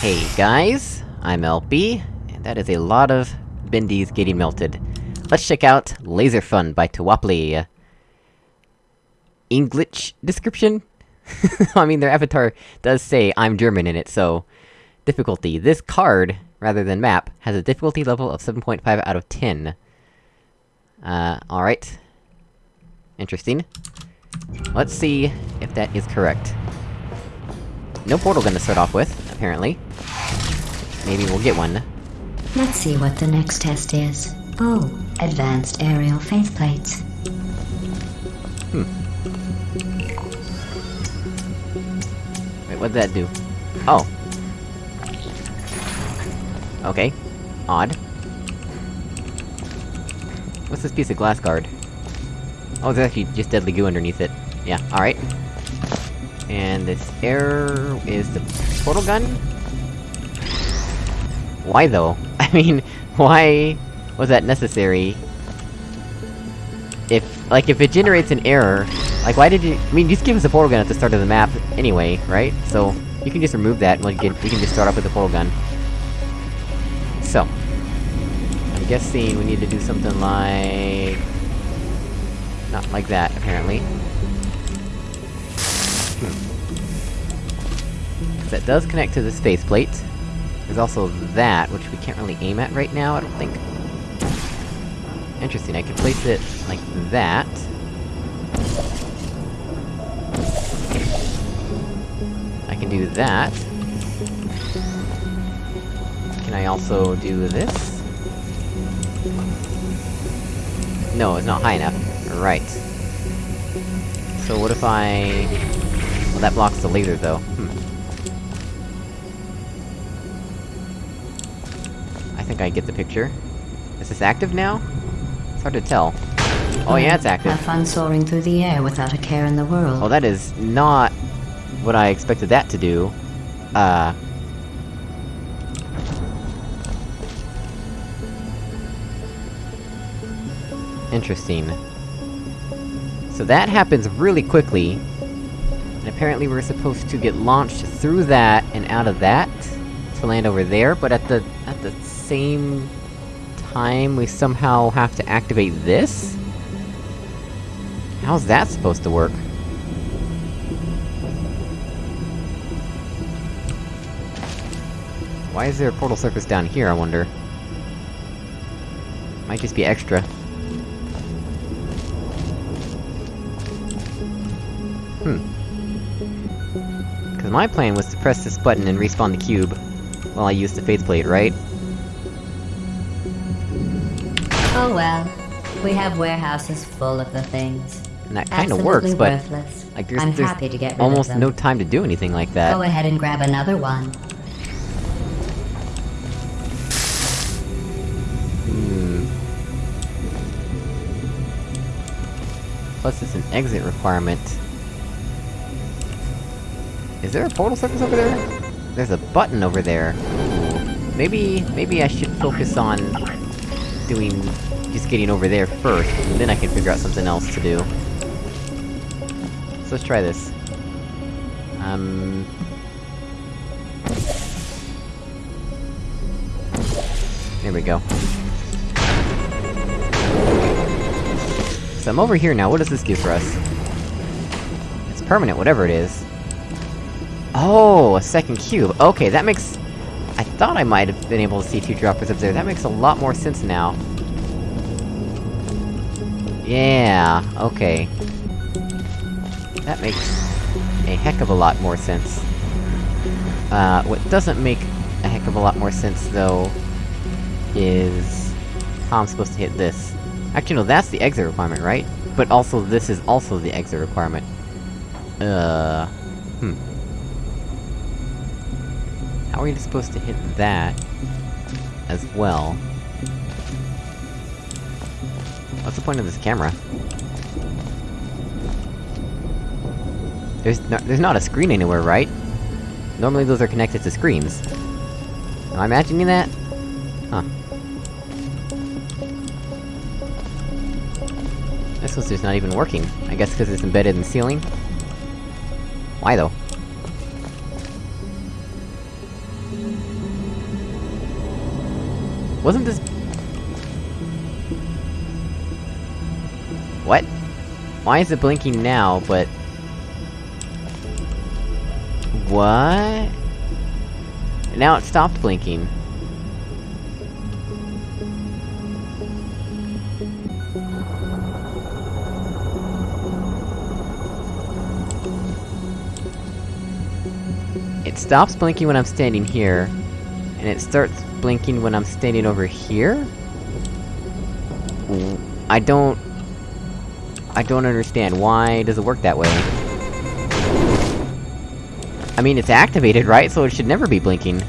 Hey guys, I'm LP, and that is a lot of Bendies getting melted. Let's check out Laser Fun by Tawapli. English description? I mean, their avatar does say I'm German in it, so... Difficulty. This card, rather than map, has a difficulty level of 7.5 out of 10. Uh, alright. Interesting. Let's see if that is correct. No portal gun to start off with, apparently. Maybe we'll get one. Let's see what the next test is. Oh, advanced aerial faith plates. Hmm. Wait, what'd that do? Oh. Okay. Odd. What's this piece of glass guard? Oh, there's actually just deadly goo underneath it. Yeah, alright. And this air... is the portal gun? Why though? I mean, why was that necessary? If, like, if it generates an error, like, why did you- I mean, just give us a portal gun at the start of the map anyway, right? So, you can just remove that, and we can, we can just start off with the portal gun. So. I'm guessing we need to do something like... Not like that, apparently. That does connect to this faith plate. There's also that, which we can't really aim at right now, I don't think. Interesting, I can place it like that. I can do that. Can I also do this? No, it's not high enough. Right. So what if I... Well, that blocks the laser, though. Think I get the picture. Is this active now? It's hard to tell. Oh yeah, it's active. Have fun soaring through the air without a care in the world. Oh, that is not... what I expected that to do. Uh... Interesting. So that happens really quickly. And apparently we're supposed to get launched through that and out of that to land over there, but at the same time, we somehow have to activate this? How's that supposed to work? Why is there a portal surface down here, I wonder? Might just be extra. Hmm. Cause my plan was to press this button and respawn the cube, while I use the faith plate, right? Oh well. We have warehouses full of the things. And that kinda works, but... worthless. Like, there's, I'm there's happy to get rid almost of them. no time to do anything like that. Go ahead and grab another one. Hmm. Plus it's an exit requirement. Is there a portal surface over there? There's a button over there. Maybe- maybe I should focus on... doing... getting over there first, and then I can figure out something else to do. So let's try this. Um... There we go. So I'm over here now, what does this do for us? It's permanent, whatever it is. Oh, a second cube. Okay, that makes... I thought I might have been able to see two droppers up there, that makes a lot more sense now. Yeah, okay. That makes a heck of a lot more sense. Uh, what doesn't make a heck of a lot more sense, though, is... how I'm supposed to hit this. Actually, no, that's the exit requirement, right? But also, this is also the exit requirement. Uh... Hmm. How are you supposed to hit that... as well? What's the point of this camera? There's no- there's not a screen anywhere, right? Normally those are connected to screens. Am I imagining that? Huh. This was just not even working. I guess because it's embedded in the ceiling? Why though? Wasn't this... What? Why is it blinking now, but... What? Now it stopped blinking. It stops blinking when I'm standing here, and it starts blinking when I'm standing over here? I don't... I don't understand, why does it work that way? I mean, it's activated, right? So it should never be blinking.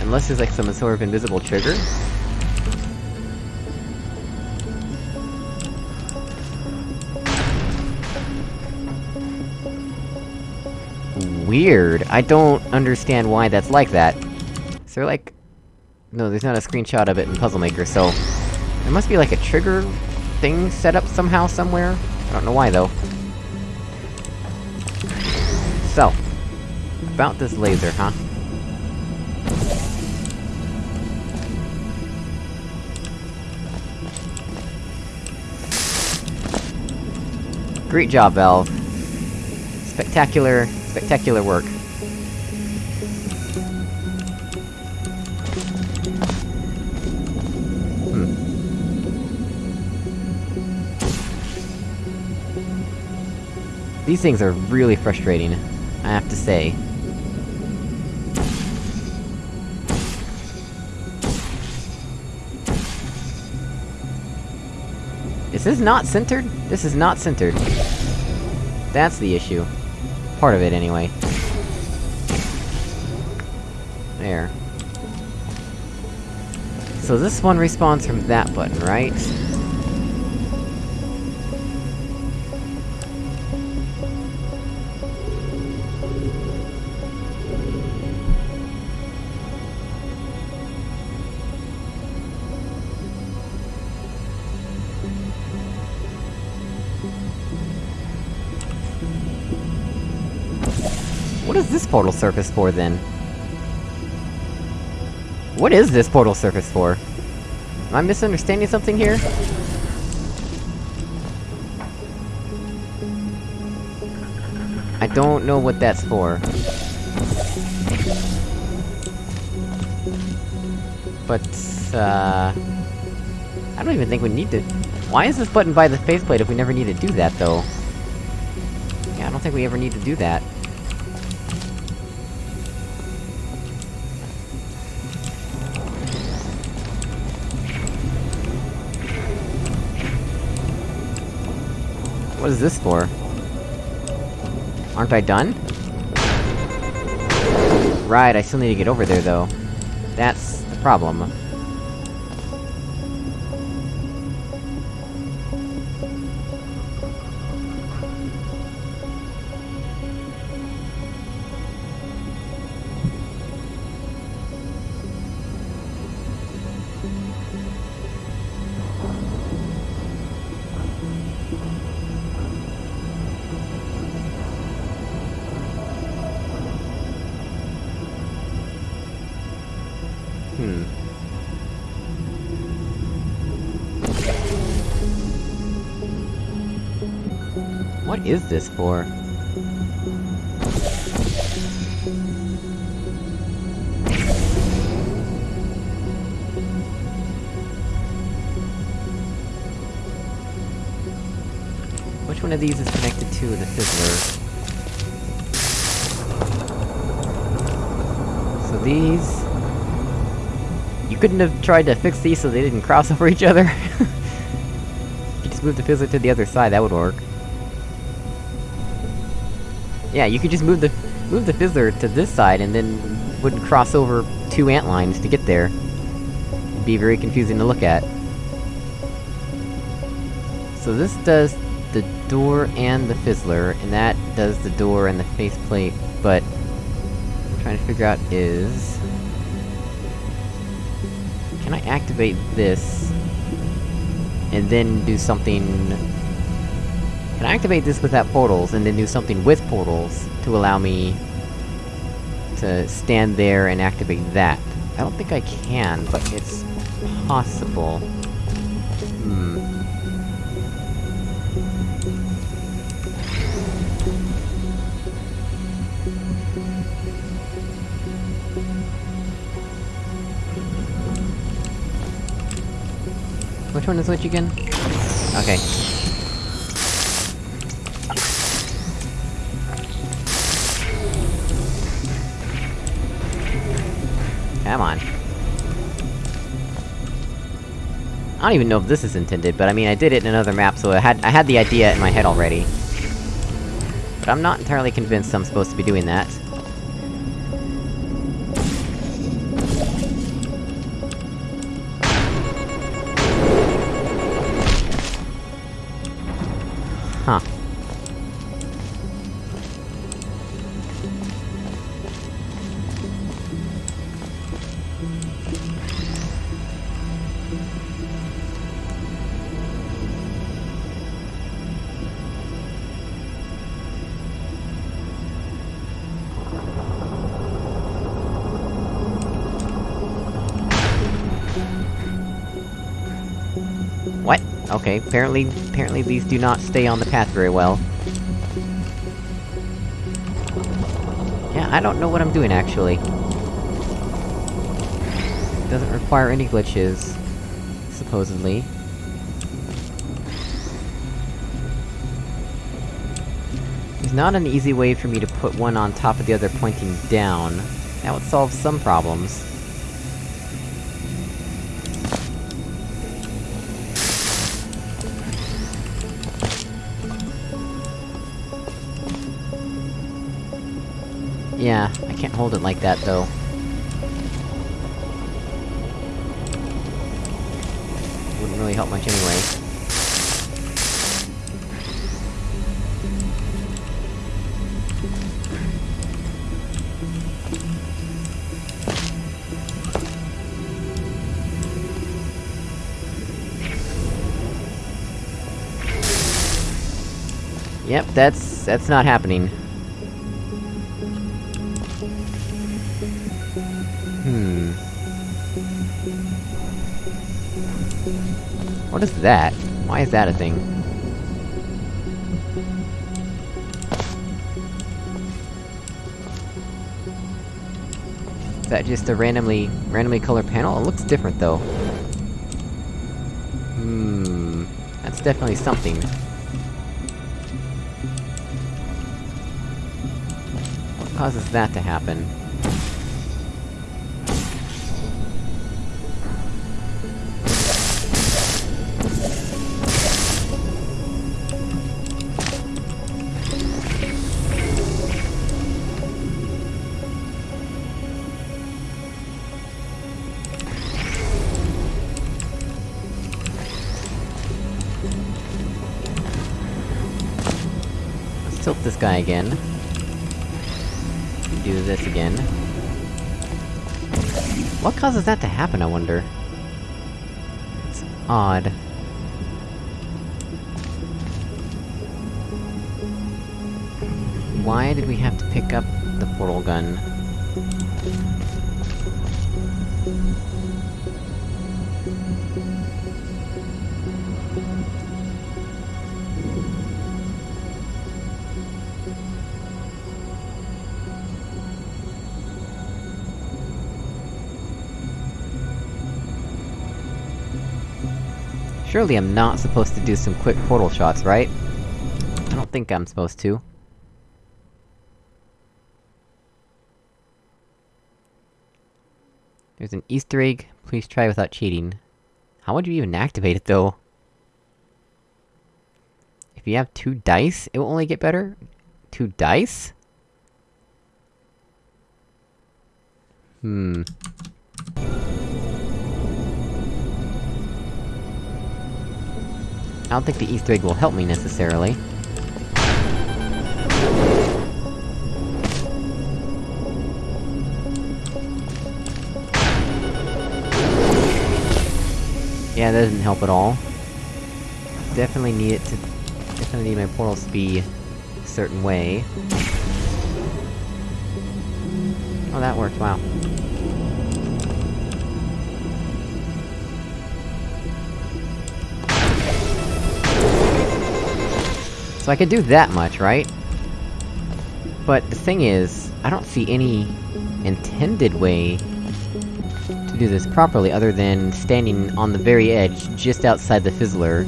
Unless there's like some sort of invisible trigger? Weird. I don't understand why that's like that. Is there like... No, there's not a screenshot of it in Puzzle Maker, so... There must be like a trigger thing set up somehow, somewhere? I don't know why, though. So... About this laser, huh? Great job, Valve. Spectacular, spectacular work. These things are really frustrating, I have to say. Is this not centered? This is not centered. That's the issue. Part of it, anyway. There. So this one respawns from that button, right? What is this portal surface for, then? What is this portal surface for? Am I misunderstanding something here? I don't know what that's for. But, uh... I don't even think we need to... Why is this button by the faith plate if we never need to do that, though? Yeah, I don't think we ever need to do that. What is this for? Aren't I done? Right, I still need to get over there, though. That's the problem. Hmm. What is this for? Which one of these is connected to the fizzler? So these... You couldn't have tried to fix these so they didn't cross over each other? you just move the fizzler to the other side, that would work. Yeah, you could just move the- move the fizzler to this side and then wouldn't cross over two ant lines to get there. It'd be very confusing to look at. So this does the door and the fizzler, and that does the door and the faith plate, but... I'm trying to figure out is... Can I activate this... and then do something... Can I activate this without portals, and then do something with portals, to allow me... to stand there and activate that? I don't think I can, but it's... possible. Which one is which again? Okay. Come on. I don't even know if this is intended, but I mean, I did it in another map, so I had- I had the idea in my head already. But I'm not entirely convinced I'm supposed to be doing that. Okay, apparently- apparently these do not stay on the path very well. Yeah, I don't know what I'm doing, actually. Doesn't require any glitches, supposedly. There's not an easy way for me to put one on top of the other pointing down. That would solve some problems. Yeah, I can't hold it like that, though. Wouldn't really help much anyway. Yep, that's... that's not happening. Is that? Why is that a thing? Is that just a randomly- randomly colored panel? It looks different, though. Hmm... That's definitely something. What causes that to happen? Guy again. Do this again. What causes that to happen, I wonder? It's odd. Why did we have to pick up the portal gun? Surely I'm not supposed to do some quick portal shots, right? I don't think I'm supposed to. There's an easter egg, please try without cheating. How would you even activate it, though? If you have two dice, it will only get better? Two dice? Hmm. Don't think the easter egg will help me, necessarily. Yeah, that doesn't help at all. Definitely need it to Definitely need my portals to be a certain way. Oh, that worked, wow. So I could do that much, right? But the thing is, I don't see any intended way to do this properly, other than standing on the very edge, just outside the Fizzler,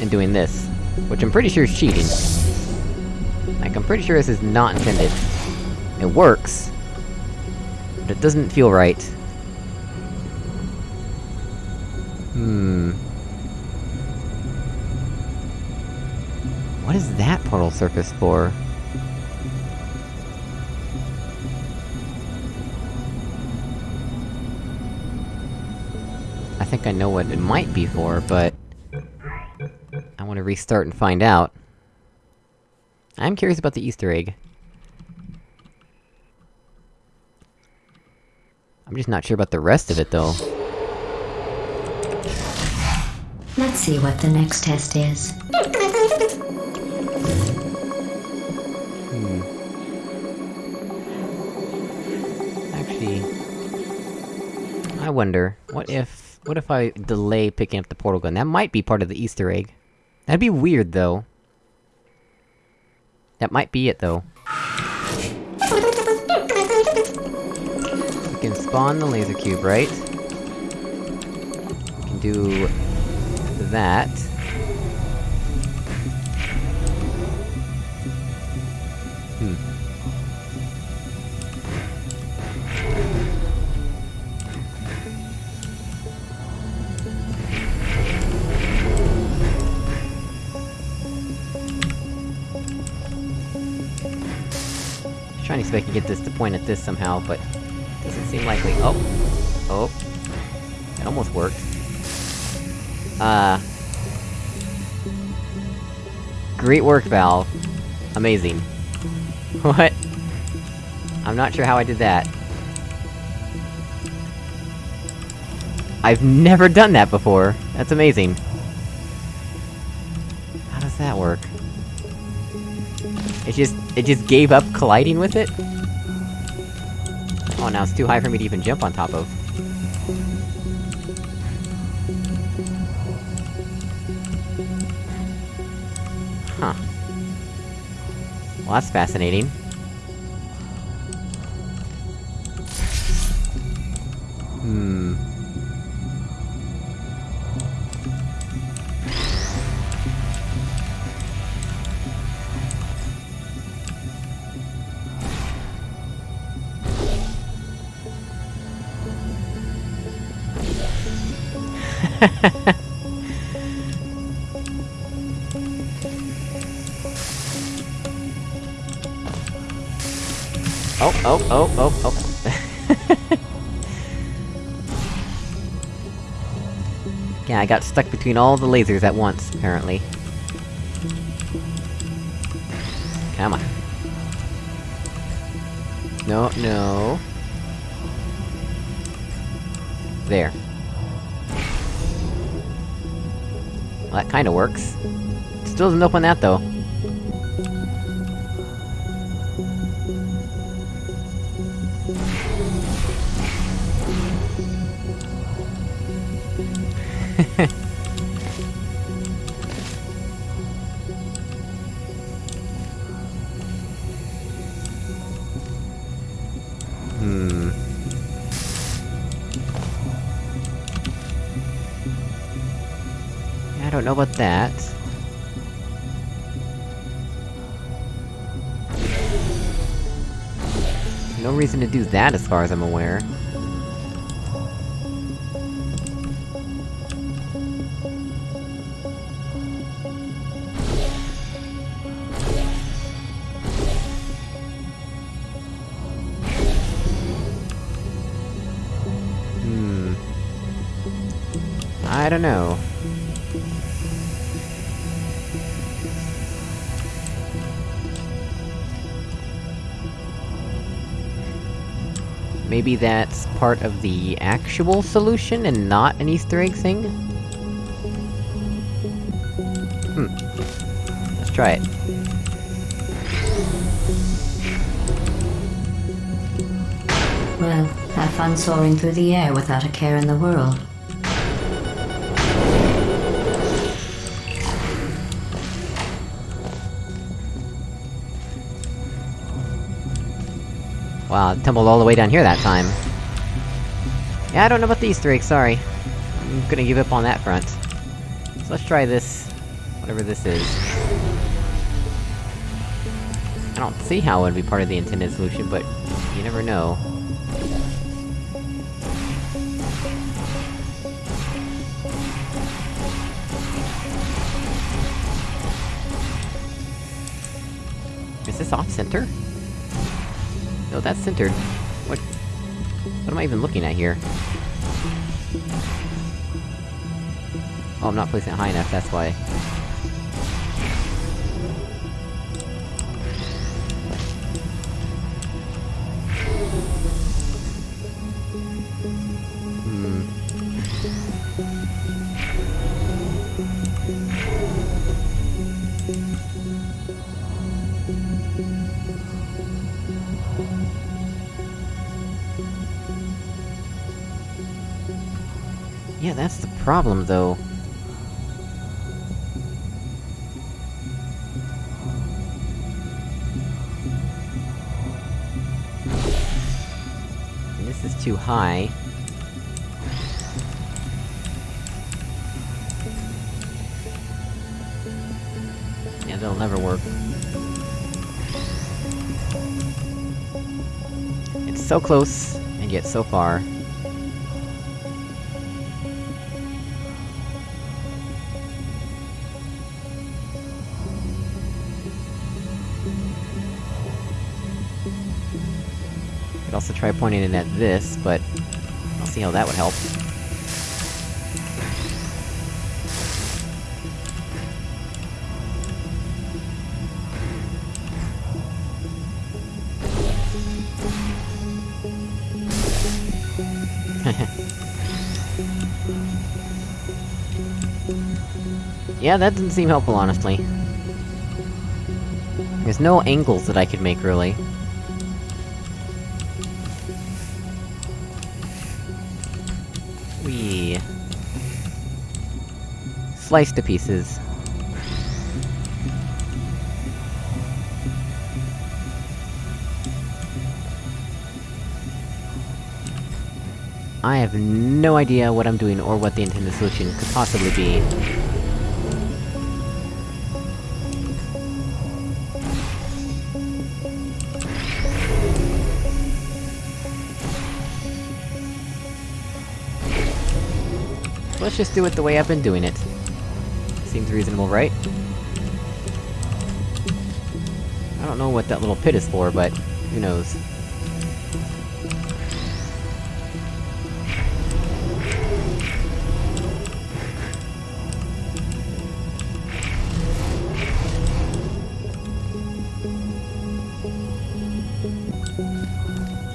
and doing this. Which I'm pretty sure is cheating. Like, I'm pretty sure this is not intended. It works, but it doesn't feel right. Hmm... What is that portal surface for? I think I know what it might be for, but... I wanna restart and find out. I'm curious about the Easter egg. I'm just not sure about the rest of it, though. Let's see what the next test is. Wonder, what if... What if I delay picking up the portal gun? That might be part of the Easter egg. That'd be weird, though. That might be it, though. We can spawn the laser cube, right? We can do... that. Trying to see if I can get this to point at this somehow, but... Doesn't seem likely. Oh! Oh. It almost worked. Uh... Great work, Valve. Amazing. What? I'm not sure how I did that. I've never done that before! That's amazing. It just- it just gave up colliding with it? Oh, now it's too high for me to even jump on top of. Huh. Well, that's fascinating. Hmm... Oh, oh, oh, oh, oh. yeah, I got stuck between all the lasers at once, apparently. Come on. No, no... There. Well, that kinda works. Still doesn't open that, though. That. No reason to do that, as far as I'm aware. Maybe that's part of the actual solution and not an Easter egg thing? Hmm. Let's try it. Well, have fun soaring through the air without a care in the world. Wow, tumbled all the way down here that time. Yeah, I don't know about these three, sorry. I'm gonna give up on that front. So let's try this... whatever this is. I don't see how it would be part of the intended solution, but you never know. Is this off-center? That's centered. What... What am I even looking at here? Oh, I'm not placing it high enough, that's why. Yeah, that's the problem, though. This is too high. Yeah, that'll never work. It's so close, and yet so far. Try pointing it at this, but... I'll see how that would help. yeah, that doesn't seem helpful, honestly. There's no angles that I could make, really. Slice to pieces. I have no idea what I'm doing or what the intended solution could possibly be. Let's just do it the way I've been doing it. Seems reasonable, right? I don't know what that little pit is for, but... who knows.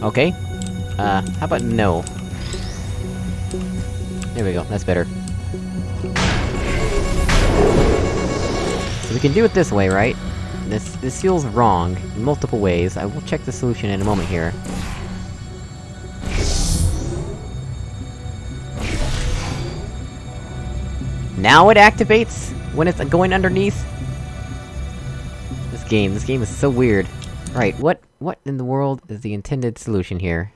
Okay. Uh, how about no? There we go, that's better. So we can do it this way, right? This- this feels wrong, in multiple ways, I will check the solution in a moment here. Now it activates? When it's going underneath? This game, this game is so weird. Right, what- what in the world is the intended solution here?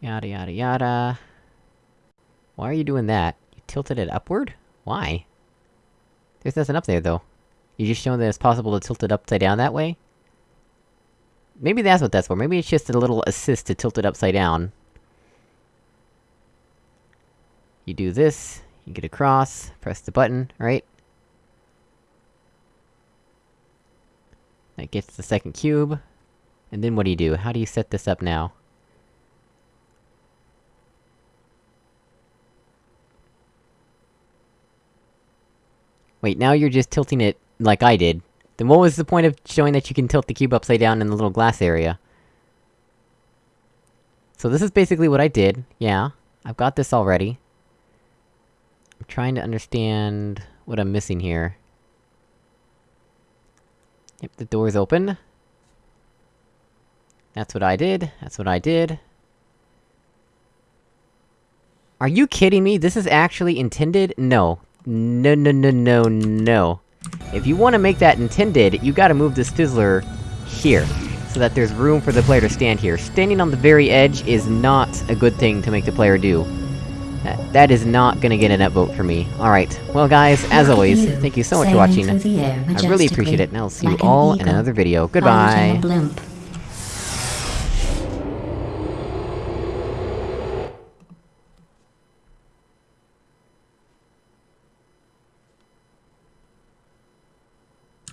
Yada yada yada... Why are you doing that? Tilted it upward? Why? There's nothing up there, though. You just showing that it's possible to tilt it upside down that way? Maybe that's what that's for, maybe it's just a little assist to tilt it upside down. You do this, you get across, press the button, right? That gets the second cube. And then what do you do? How do you set this up now? Wait, now you're just tilting it like I did. Then what was the point of showing that you can tilt the cube upside down in the little glass area? So this is basically what I did, yeah. I've got this already. I'm trying to understand what I'm missing here. Yep, the door's open. That's what I did, that's what I did. Are you kidding me? This is actually intended? No. No no no no no. If you wanna make that intended, you gotta move the fizzler here, so that there's room for the player to stand here. Standing on the very edge is not a good thing to make the player do. That, that is not gonna get an upvote for me. Alright, well guys, as always, thank you so much for watching. I really appreciate it, and I'll see you all in another video. Goodbye!